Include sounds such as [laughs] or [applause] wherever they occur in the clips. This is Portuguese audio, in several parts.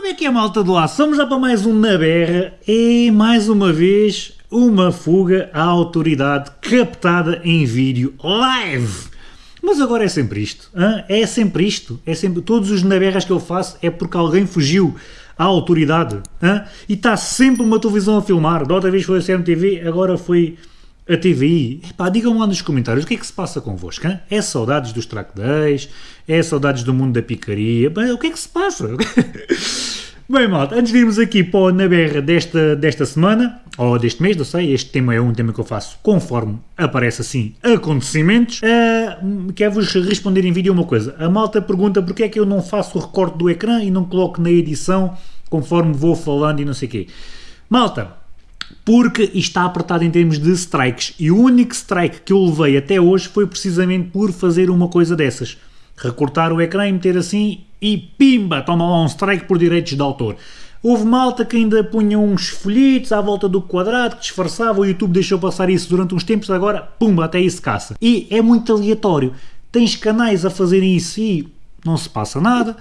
Como é que é, malta do lá? Somos já para mais um Na Berra e, mais uma vez, uma fuga à autoridade captada em vídeo live. Mas agora é sempre isto, hã? é sempre isto, é sempre, todos os naberras que eu faço é porque alguém fugiu à autoridade, hã? e está sempre uma televisão a filmar, da outra vez foi a CMTV, agora foi a TVI. Digam lá nos comentários o que é que se passa convosco, hã? é saudades dos track days, é saudades do mundo da picaria, Bem, o que é que se passa? [laughs] Bem, malta, antes de irmos aqui para o Na desta, desta semana, ou deste mês, não sei, este tema é um tema que eu faço conforme aparece assim acontecimentos, uh, quero-vos responder em vídeo uma coisa. A malta pergunta porque é que eu não faço o recorte do ecrã e não coloco na edição conforme vou falando e não sei o quê. Malta, porque está apertado em termos de strikes e o único strike que eu levei até hoje foi precisamente por fazer uma coisa dessas. Recortar o ecrã e meter assim e pimba, toma lá um strike por direitos de autor. Houve malta que ainda punha uns folhetos à volta do quadrado, que disfarçava, o YouTube deixou passar isso durante uns tempos, agora, pumba, até isso caça. E é muito aleatório. Tens canais a fazerem isso e não se passa nada,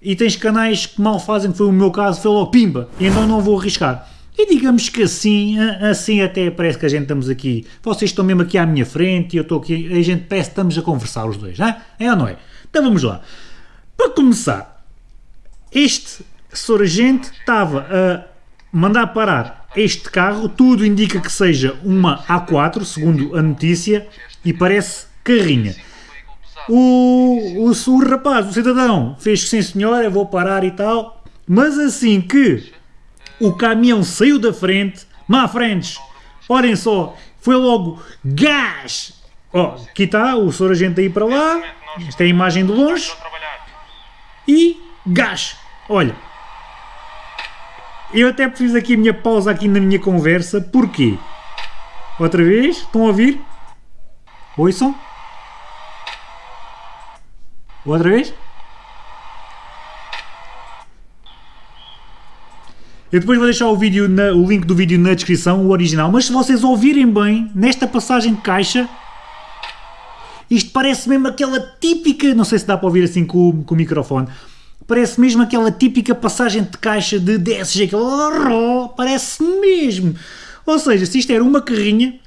e tens canais que mal fazem, que foi o meu caso, foi logo pimba, e então não vou arriscar. E digamos que assim, assim até parece que a gente estamos aqui, vocês estão mesmo aqui à minha frente e eu estou aqui, a gente parece que estamos a conversar os dois, não é? É ou não é? Então vamos lá. Para começar, este Sorgente estava a mandar parar este carro, tudo indica que seja uma A4, segundo a notícia, e parece carrinha. O, o, o rapaz, o cidadão, fez que sim senhora, vou parar e tal, mas assim que o caminhão saiu da frente, má frentes, olhem só, foi logo gás! Ó, oh, aqui está o Sorgente aí para lá, esta é a imagem de longe, e gás! Olha, eu até fiz aqui a minha pausa aqui na minha conversa, porquê? Outra vez, estão a ouvir? Ouçam? Outra vez? Eu depois vou deixar o, vídeo na, o link do vídeo na descrição, o original, mas se vocês ouvirem bem, nesta passagem de caixa, isto parece mesmo aquela típica, não sei se dá para ouvir assim com, com o microfone, Parece mesmo aquela típica passagem de caixa de DSG, aquele parece mesmo. Ou seja, se isto era uma carrinha,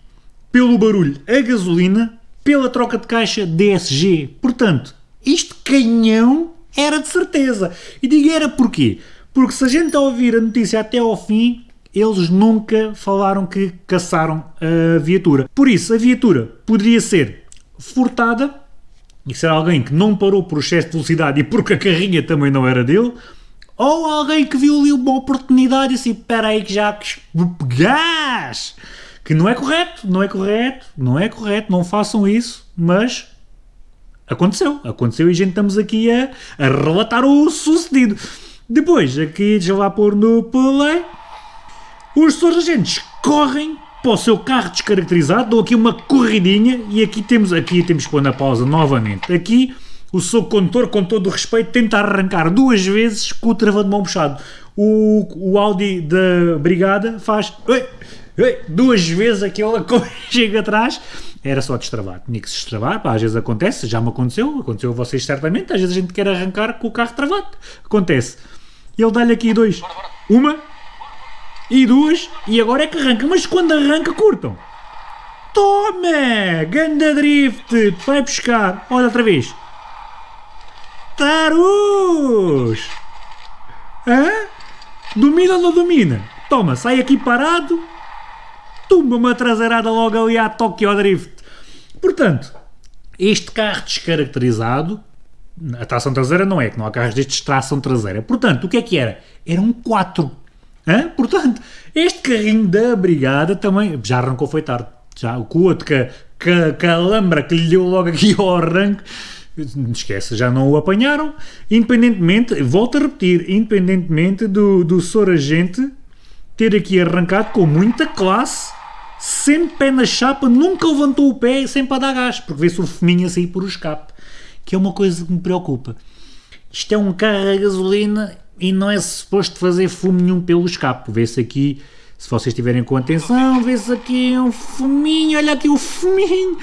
pelo barulho a gasolina, pela troca de caixa DSG. Portanto, isto canhão era de certeza. E digo era porquê? Porque se a gente ouvir a notícia até ao fim, eles nunca falaram que caçaram a viatura. Por isso, a viatura poderia ser furtada e ser alguém que não parou por excesso de velocidade e porque a carrinha também não era dele, ou alguém que viu ali uma oportunidade e disse, espera aí que já gás! Que não é correto, não é correto, não é correto, não façam isso, mas aconteceu, aconteceu e a gente estamos aqui a, a relatar o sucedido. Depois, aqui, deixa lá pôr no play, os sargentos correm para o seu carro descaracterizado, dou aqui uma corridinha e aqui temos, aqui temos que pôr na pausa novamente. Aqui o seu condutor, com todo o respeito, tenta arrancar duas vezes com o travão de mão puxado. O, o Audi da Brigada faz duas vezes aquela [laughs] chega atrás. Era só destravar, tinha que se destravar, pá, às vezes acontece, já me aconteceu, aconteceu a vocês certamente, às vezes a gente quer arrancar com o carro travado, acontece. Ele dá-lhe aqui dois, uma, e duas, e agora é que arranca. Mas quando arranca, curtam. Toma! Ganda drift! Vai buscar. Olha outra vez. Tarus! Hã? Domina ou não domina? Toma, sai aqui parado. Tumba uma traseirada logo ali à Tokyo Drift. Portanto, este carro descaracterizado, a tração traseira não é, que não há carros destes tração traseira. Portanto, o que é que era? Era um 4. Hã? Portanto, este carrinho da brigada também já arrancou foi tarde. Já, o outro que, que, que a lambra que lhe deu logo aqui ao arranque, esquece, já não o apanharam. Independentemente, volto a repetir, independentemente do, do Sor Agente ter aqui arrancado com muita classe, sempre pé na chapa, nunca levantou o pé sempre a dar gás, porque vê-se o fuminho a sair por o escape, que é uma coisa que me preocupa. Isto é um carro a gasolina e não é suposto fazer fumo nenhum pelo escape. Vê-se aqui, se vocês estiverem com atenção, vê-se aqui um fuminho, olha aqui o fuminho.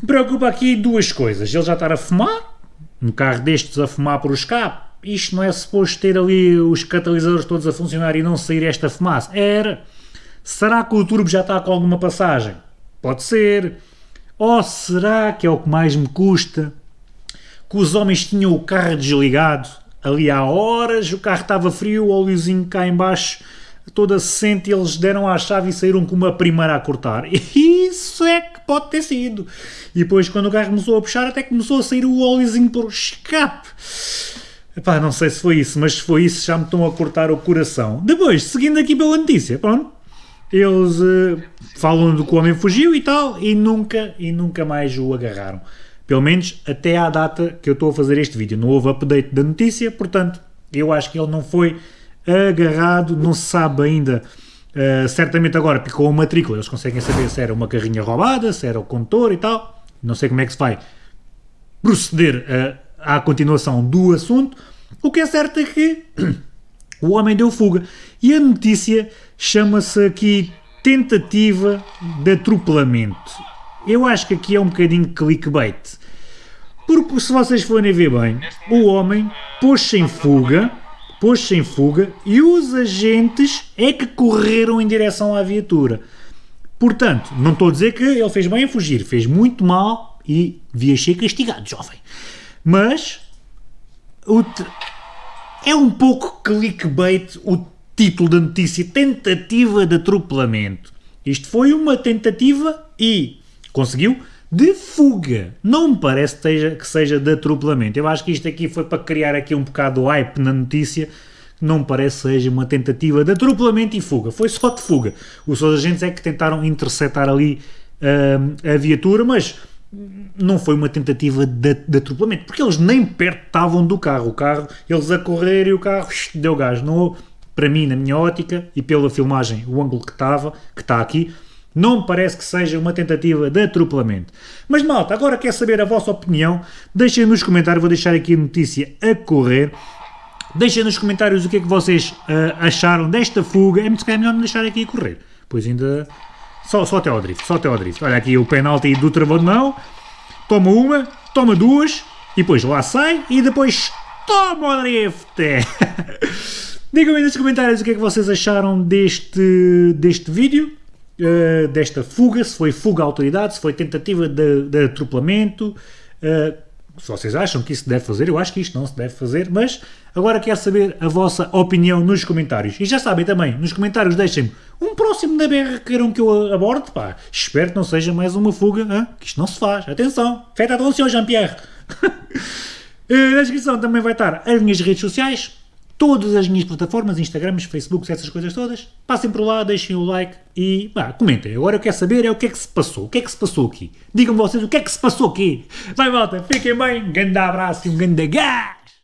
Me preocupa aqui duas coisas. Ele já estar a fumar, um carro destes a fumar por escape, isto não é suposto ter ali os catalisadores todos a funcionar e não sair esta fumaça? Era. Será que o turbo já está com alguma passagem? Pode ser. Ou será que é o que mais me custa? Que os homens tinham o carro desligado, ali há horas, o carro estava frio, o óleozinho cá embaixo toda assente, eles deram à chave e saíram com uma primeira a cortar. [laughs] Isso é que pode ter sido. E depois, quando o carro começou a puxar, até começou a sair o óleozinho por escape. Epá, não sei se foi isso, mas se foi isso já me estão a cortar o coração. Depois, seguindo aqui pela notícia, pronto, eles uh, falam do que o homem fugiu e tal, e nunca, e nunca mais o agarraram. Pelo menos até à data que eu estou a fazer este vídeo. Não houve update da notícia, portanto, eu acho que ele não foi agarrado, não se sabe ainda. Uh, certamente agora picou a matrícula, eles conseguem saber se era uma carrinha roubada, se era o condutor e tal. Não sei como é que se vai proceder uh, à continuação do assunto. O que é certo é que [clears throat] o homem deu fuga. E a notícia chama-se aqui tentativa de atropelamento. Eu acho que aqui é um bocadinho clickbait. Porque se vocês forem ver bem, o homem pôs-se em fuga pôs-se em fuga e os agentes é que correram em direção à viatura. Portanto, não estou a dizer que ele fez bem em fugir, fez muito mal e devia ser castigado, jovem. Mas é um pouco clickbait o título da notícia: tentativa de atropelamento. Isto foi uma tentativa e conseguiu de fuga. Não me parece que seja, que seja de atropelamento. Eu acho que isto aqui foi para criar aqui um bocado de hype na notícia. Não me parece que seja uma tentativa de atropelamento e fuga. Foi só de fuga. Os seus agentes é que tentaram interceptar ali uh, a viatura, mas não foi uma tentativa de, de, atropelamento, porque eles nem perto estavam do carro. O carro, eles a correr e o carro deu gás. Não, para mim, na minha ótica e pela filmagem, o ângulo que estava, que está aqui, não me parece que seja uma tentativa de atropelamento. Mas malta, agora quer saber a vossa opinião? Deixem nos comentários, vou deixar aqui a notícia a correr. Deixem nos comentários o que é que vocês uh, acharam desta fuga. É muito melhor não deixar aqui a correr. Pois ainda... Só, só até ao drift, só até ao drift. Olha aqui o penalti do travão de mão. Toma uma, toma duas, e depois lá sai, e depois toma o drift. [laughs] Digam-me nos comentários o que é que vocês acharam deste, deste vídeo. Uh, desta fuga, se foi fuga à autoridade, se foi tentativa de, de atropelamento, uh, se vocês acham que isso se deve fazer, eu acho que isto não se deve fazer, mas agora quero saber a vossa opinião nos comentários. E já sabem também, nos comentários deixem-me um próximo da BR que queiram que eu aborde, pá. Espero que não seja mais uma fuga, hein? que isto não se faz. Atenção, feita atenção, Jean-Pierre. [laughs] Eh, na descrição também vai estar as minhas redes sociais, todas as minhas plataformas, Instagrams, Facebooks, essas coisas todas. Passem por lá, deixem o like e bah, comentem. Agora eu quero saber é o que é que se passou. O que é que se passou aqui? Digam-me vocês o que é que se passou aqui. Vai, volta, fiquem bem. Um grande abraço e um grande gás!